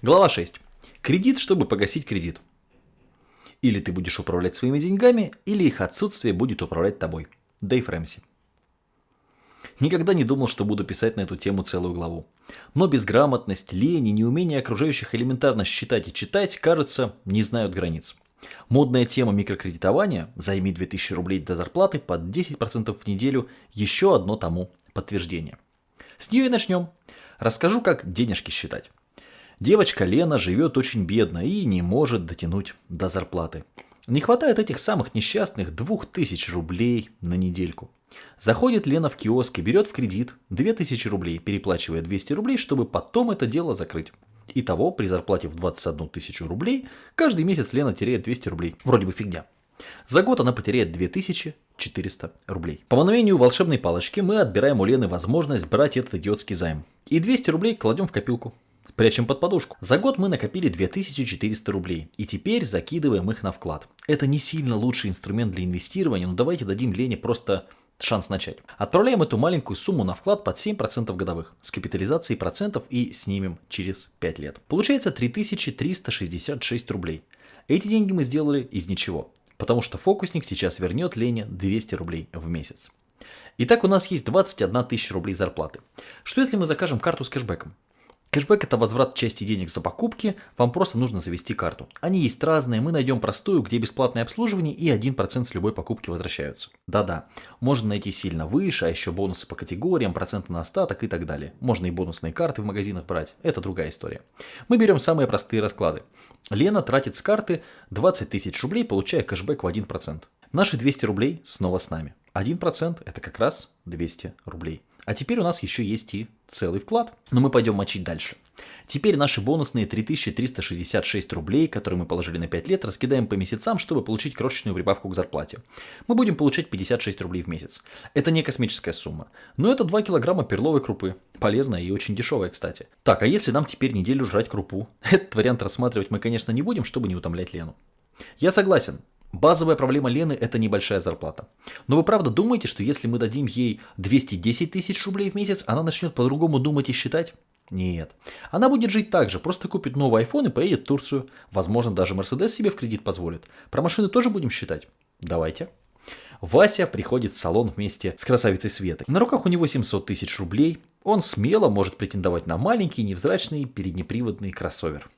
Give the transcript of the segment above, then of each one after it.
Глава 6. Кредит, чтобы погасить кредит. Или ты будешь управлять своими деньгами, или их отсутствие будет управлять тобой. Дэйв Рэмси. Никогда не думал, что буду писать на эту тему целую главу. Но безграмотность, лень и неумение окружающих элементарно считать и читать, кажется, не знают границ. Модная тема микрокредитования «Займи 2000 рублей до зарплаты под 10% в неделю» – еще одно тому подтверждение. С нее и начнем. Расскажу, как денежки считать. Девочка Лена живет очень бедно и не может дотянуть до зарплаты. Не хватает этих самых несчастных 2000 рублей на недельку. Заходит Лена в киоск и берет в кредит 2000 рублей, переплачивая 200 рублей, чтобы потом это дело закрыть. Итого, при зарплате в 21 тысячу рублей, каждый месяц Лена теряет 200 рублей. Вроде бы фигня. За год она потеряет 2400 рублей. По мановению волшебной палочки мы отбираем у Лены возможность брать этот идиотский займ. И 200 рублей кладем в копилку. Прячем под подушку. За год мы накопили 2400 рублей. И теперь закидываем их на вклад. Это не сильно лучший инструмент для инвестирования, но давайте дадим Лене просто шанс начать. Отправляем эту маленькую сумму на вклад под 7% годовых с капитализацией процентов и снимем через 5 лет. Получается 3366 рублей. Эти деньги мы сделали из ничего, потому что фокусник сейчас вернет Лене 200 рублей в месяц. Итак, у нас есть 21 тысяча рублей зарплаты. Что если мы закажем карту с кэшбэком? Кэшбэк это возврат части денег за покупки, вам просто нужно завести карту. Они есть разные, мы найдем простую, где бесплатное обслуживание и 1% с любой покупки возвращаются. Да-да, можно найти сильно выше, а еще бонусы по категориям, проценты на остаток и так далее. Можно и бонусные карты в магазинах брать, это другая история. Мы берем самые простые расклады. Лена тратит с карты 20 тысяч рублей, получая кэшбэк в 1%. Наши 200 рублей снова с нами. 1% это как раз 200 рублей. А теперь у нас еще есть и целый вклад. Но мы пойдем мочить дальше. Теперь наши бонусные 3366 рублей, которые мы положили на 5 лет, раскидаем по месяцам, чтобы получить крошечную прибавку к зарплате. Мы будем получать 56 рублей в месяц. Это не космическая сумма, но это 2 килограмма перловой крупы. Полезная и очень дешевая, кстати. Так, а если нам теперь неделю жрать крупу? Этот вариант рассматривать мы, конечно, не будем, чтобы не утомлять Лену. Я согласен, Базовая проблема Лены – это небольшая зарплата. Но вы правда думаете, что если мы дадим ей 210 тысяч рублей в месяц, она начнет по-другому думать и считать? Нет. Она будет жить так же, просто купит новый iPhone и поедет в Турцию. Возможно, даже Mercedes себе в кредит позволит. Про машины тоже будем считать? Давайте. Вася приходит в салон вместе с красавицей Светой. На руках у него 700 тысяч рублей. Он смело может претендовать на маленький, невзрачный переднеприводный кроссовер.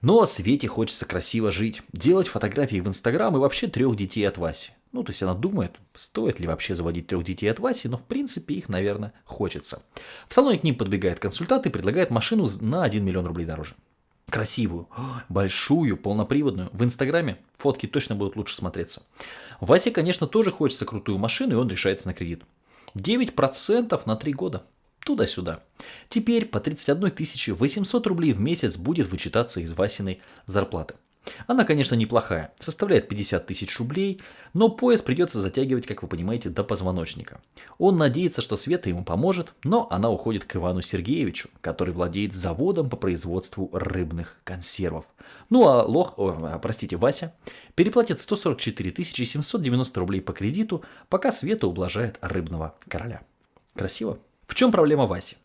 Но Свете хочется красиво жить, делать фотографии в Инстаграм и вообще трех детей от Васи. Ну, то есть она думает, стоит ли вообще заводить трех детей от Васи, но в принципе их, наверное, хочется. В салоне к ним подбегает консультант и предлагает машину на 1 миллион рублей дороже. Красивую, большую, полноприводную. В Инстаграме фотки точно будут лучше смотреться. Васе, конечно, тоже хочется крутую машину, и он решается на кредит. 9% на 3 года туда-сюда. Теперь по 31 800 рублей в месяц будет вычитаться из Васиной зарплаты. Она, конечно, неплохая, составляет 50 тысяч рублей, но пояс придется затягивать, как вы понимаете, до позвоночника. Он надеется, что Света ему поможет, но она уходит к Ивану Сергеевичу, который владеет заводом по производству рыбных консервов. Ну а Лох, о, простите, Вася, переплатит 144 790 рублей по кредиту, пока Света ублажает рыбного короля. Красиво? В чем проблема Васи?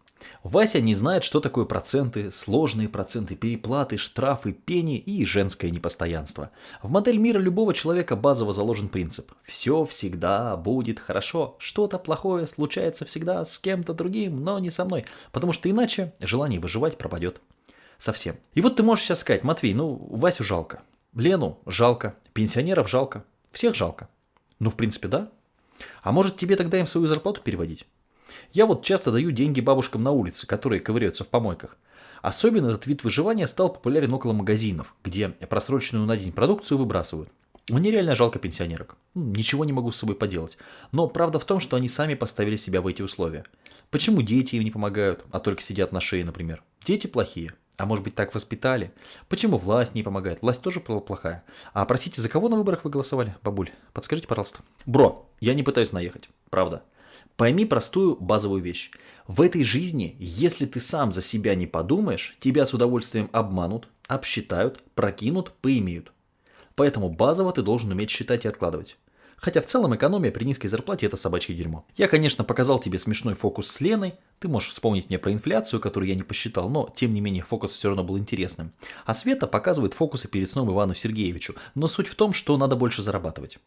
Вася не знает, что такое проценты, сложные проценты, переплаты, штрафы, пени и женское непостоянство. В модель мира любого человека базово заложен принцип «все всегда будет хорошо, что-то плохое случается всегда с кем-то другим, но не со мной, потому что иначе желание выживать пропадет совсем». И вот ты можешь сейчас сказать, Матвей, ну Васю жалко, Лену жалко, пенсионеров жалко, всех жалко. Ну в принципе да. А может тебе тогда им свою зарплату переводить? Я вот часто даю деньги бабушкам на улице, которые ковыряются в помойках. Особенно этот вид выживания стал популярен около магазинов, где просроченную на день продукцию выбрасывают. Мне реально жалко пенсионерок. Ничего не могу с собой поделать. Но правда в том, что они сами поставили себя в эти условия. Почему дети им не помогают, а только сидят на шее, например? Дети плохие. А может быть так воспитали? Почему власть не помогает? Власть тоже плохая. А простите, за кого на выборах вы голосовали, бабуль? Подскажите, пожалуйста. Бро, я не пытаюсь наехать, правда. Пойми простую базовую вещь. В этой жизни, если ты сам за себя не подумаешь, тебя с удовольствием обманут, обсчитают, прокинут, поимеют. Поэтому базово ты должен уметь считать и откладывать. Хотя в целом экономия при низкой зарплате это собачье дерьмо. Я, конечно, показал тебе смешной фокус с Леной. Ты можешь вспомнить мне про инфляцию, которую я не посчитал, но тем не менее фокус все равно был интересным. А Света показывает фокусы перед сном Ивану Сергеевичу. Но суть в том, что надо больше зарабатывать.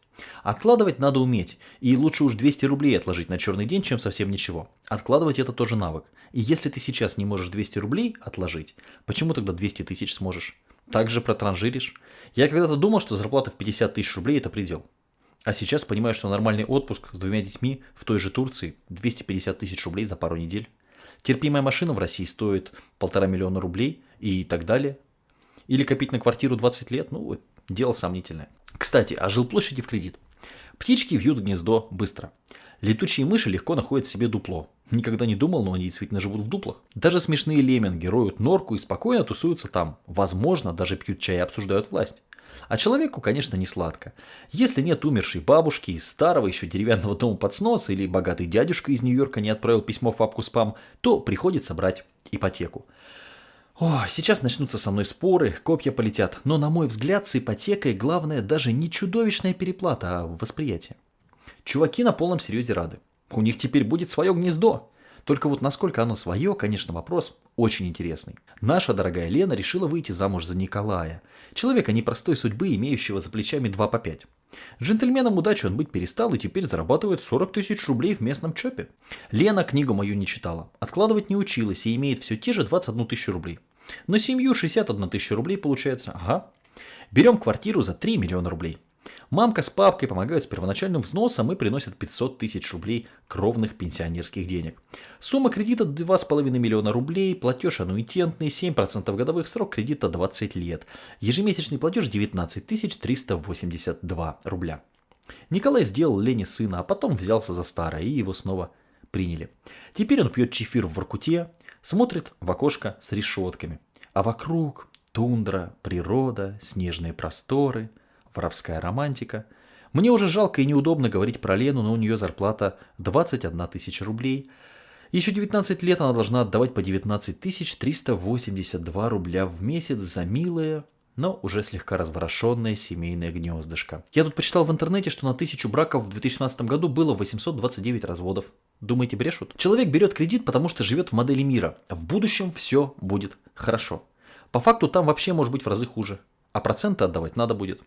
Откладывать надо уметь. И лучше уж 200 рублей отложить на черный день, чем совсем ничего. Откладывать это тоже навык. И если ты сейчас не можешь 200 рублей отложить, почему тогда 200 тысяч сможешь? Также протранжиришь. Я когда-то думал, что зарплата в 50 тысяч рублей это предел. А сейчас понимаю, что нормальный отпуск с двумя детьми в той же Турции 250 тысяч рублей за пару недель. Терпимая машина в России стоит полтора миллиона рублей и так далее. Или копить на квартиру 20 лет, ну, дело сомнительное. Кстати, о жилплощади в кредит. Птички вьют гнездо быстро. Летучие мыши легко находят себе дупло. Никогда не думал, но они действительно живут в дуплах. Даже смешные лемминги роют норку и спокойно тусуются там. Возможно, даже пьют чай и обсуждают власть. А человеку, конечно, не сладко. Если нет умершей бабушки из старого еще деревянного дома под снос или богатый дядюшка из Нью-Йорка не отправил письмо в папку спам, то приходится брать ипотеку. О, сейчас начнутся со мной споры, копья полетят, но на мой взгляд с ипотекой главное даже не чудовищная переплата, а восприятие. Чуваки на полном серьезе рады. У них теперь будет свое гнездо. Только вот насколько оно свое, конечно, вопрос очень интересный. Наша дорогая Лена решила выйти замуж за Николая, человека непростой судьбы, имеющего за плечами 2 по 5. Джентльменом удачи он быть перестал и теперь зарабатывает 40 тысяч рублей в местном ЧОПе. Лена книгу мою не читала, откладывать не училась и имеет все те же 21 тысячу рублей. На семью 61 тысяча рублей получается. Ага. Берем квартиру за 3 миллиона рублей. Мамка с папкой помогают с первоначальным взносом и приносят 500 тысяч рублей кровных пенсионерских денег. Сумма кредита 2,5 миллиона рублей, платеж аннуитентный, 7% годовых, срок кредита 20 лет. Ежемесячный платеж 19 382 рубля. Николай сделал Лене сына, а потом взялся за старое и его снова приняли. Теперь он пьет чефир в Воркуте, смотрит в окошко с решетками. А вокруг тундра, природа, снежные просторы – воровская романтика. Мне уже жалко и неудобно говорить про Лену, но у нее зарплата 21 тысяча рублей. Еще 19 лет она должна отдавать по 19 382 рубля в месяц за милое, но уже слегка разворошенное семейное гнездышко. Я тут почитал в интернете, что на тысячу браков в 2016 году было 829 разводов. Думаете, брешут? Человек берет кредит, потому что живет в модели мира. В будущем все будет хорошо. По факту там вообще может быть в разы хуже. А проценты отдавать надо будет.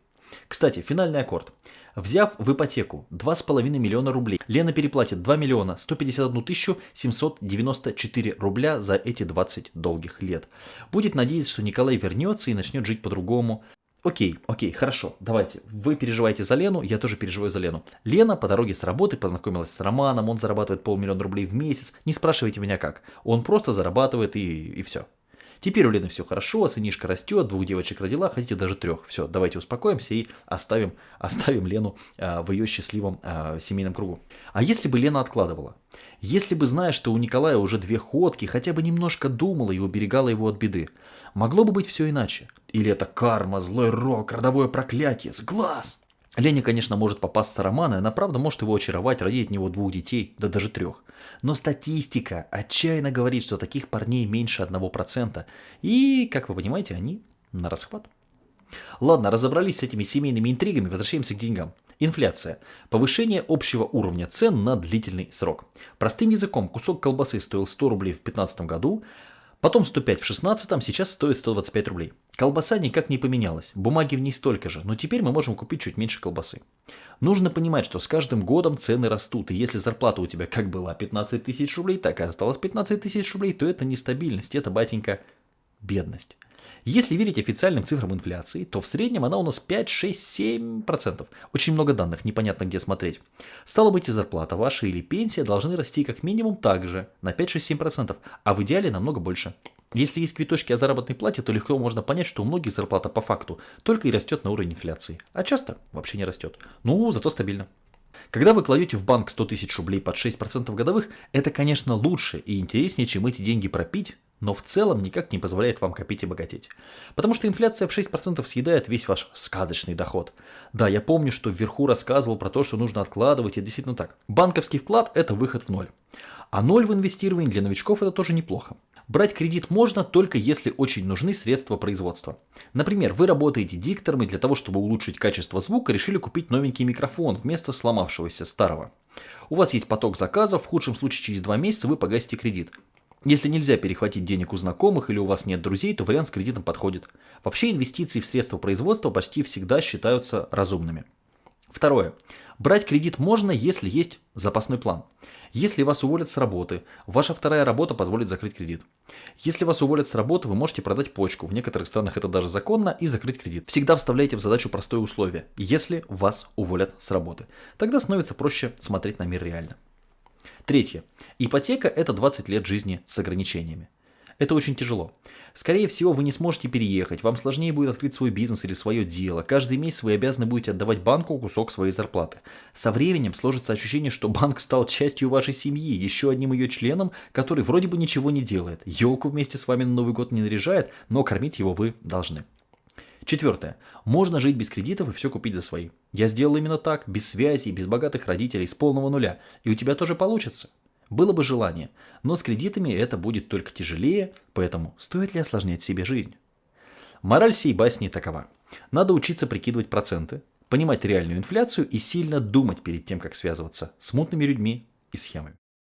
Кстати, финальный аккорд. Взяв в ипотеку 2,5 миллиона рублей, Лена переплатит 2 миллиона 151 тысячу 794 рубля за эти 20 долгих лет. Будет надеяться, что Николай вернется и начнет жить по-другому. Окей, окей, хорошо, давайте. Вы переживаете за Лену, я тоже переживаю за Лену. Лена по дороге с работы познакомилась с Романом, он зарабатывает полмиллиона рублей в месяц. Не спрашивайте меня как. Он просто зарабатывает и, и все. Теперь у Лены все хорошо, сынишка растет, двух девочек родила, хотите даже трех. Все, давайте успокоимся и оставим, оставим Лену э, в ее счастливом э, семейном кругу. А если бы Лена откладывала? Если бы, зная, что у Николая уже две ходки, хотя бы немножко думала и уберегала его от беды, могло бы быть все иначе. Или это карма, злой рок, родовое проклятие, с глаз. Лене, конечно, может попасться роман, и она правда может его очаровать, родить от него двух детей, да даже трех. Но статистика отчаянно говорит, что таких парней меньше 1%. И, как вы понимаете, они на расхват. Ладно, разобрались с этими семейными интригами, возвращаемся к деньгам. Инфляция. Повышение общего уровня цен на длительный срок. Простым языком, кусок колбасы стоил 100 рублей в 2015 году, Потом 105 в 16, сейчас стоит 125 рублей. Колбаса никак не поменялась, бумаги в ней столько же, но теперь мы можем купить чуть меньше колбасы. Нужно понимать, что с каждым годом цены растут, и если зарплата у тебя как была 15 тысяч рублей, так и осталось 15 тысяч рублей, то это нестабильность, это, батенька, бедность. Если верить официальным цифрам инфляции, то в среднем она у нас 5, 6, 7%. Очень много данных, непонятно где смотреть. Стало быть, и зарплата ваша или пенсия должны расти как минимум так же, на 5, 6, 7%, а в идеале намного больше. Если есть квиточки о заработной плате, то легко можно понять, что у многих зарплата по факту только и растет на уровень инфляции, а часто вообще не растет. Ну, зато стабильно. Когда вы кладете в банк 100 тысяч рублей под 6% годовых, это, конечно, лучше и интереснее, чем эти деньги пропить, но в целом никак не позволяет вам копить и богатеть. Потому что инфляция в 6% съедает весь ваш сказочный доход. Да, я помню, что вверху рассказывал про то, что нужно откладывать, и действительно так. Банковский вклад – это выход в ноль. А ноль в инвестировании для новичков – это тоже неплохо. Брать кредит можно только если очень нужны средства производства. Например, вы работаете диктором и для того, чтобы улучшить качество звука, решили купить новенький микрофон вместо сломавшегося старого. У вас есть поток заказов, в худшем случае через два месяца вы погасите кредит. Если нельзя перехватить денег у знакомых или у вас нет друзей, то вариант с кредитом подходит. Вообще инвестиции в средства производства почти всегда считаются разумными. Второе. Брать кредит можно, если есть запасной план. Если вас уволят с работы, ваша вторая работа позволит закрыть кредит. Если вас уволят с работы, вы можете продать почку, в некоторых странах это даже законно, и закрыть кредит. Всегда вставляйте в задачу простое условие, если вас уволят с работы. Тогда становится проще смотреть на мир реально. Третье. Ипотека – это 20 лет жизни с ограничениями. Это очень тяжело. Скорее всего, вы не сможете переехать, вам сложнее будет открыть свой бизнес или свое дело. Каждый месяц вы обязаны будете отдавать банку кусок своей зарплаты. Со временем сложится ощущение, что банк стал частью вашей семьи, еще одним ее членом, который вроде бы ничего не делает. Елку вместе с вами на Новый год не наряжает, но кормить его вы должны. Четвертое. Можно жить без кредитов и все купить за свои. Я сделал именно так, без связи, без богатых родителей, с полного нуля. И у тебя тоже получится. Было бы желание, но с кредитами это будет только тяжелее, поэтому стоит ли осложнять себе жизнь? Мораль всей басни такова. Надо учиться прикидывать проценты, понимать реальную инфляцию и сильно думать перед тем, как связываться с мутными людьми и схемами.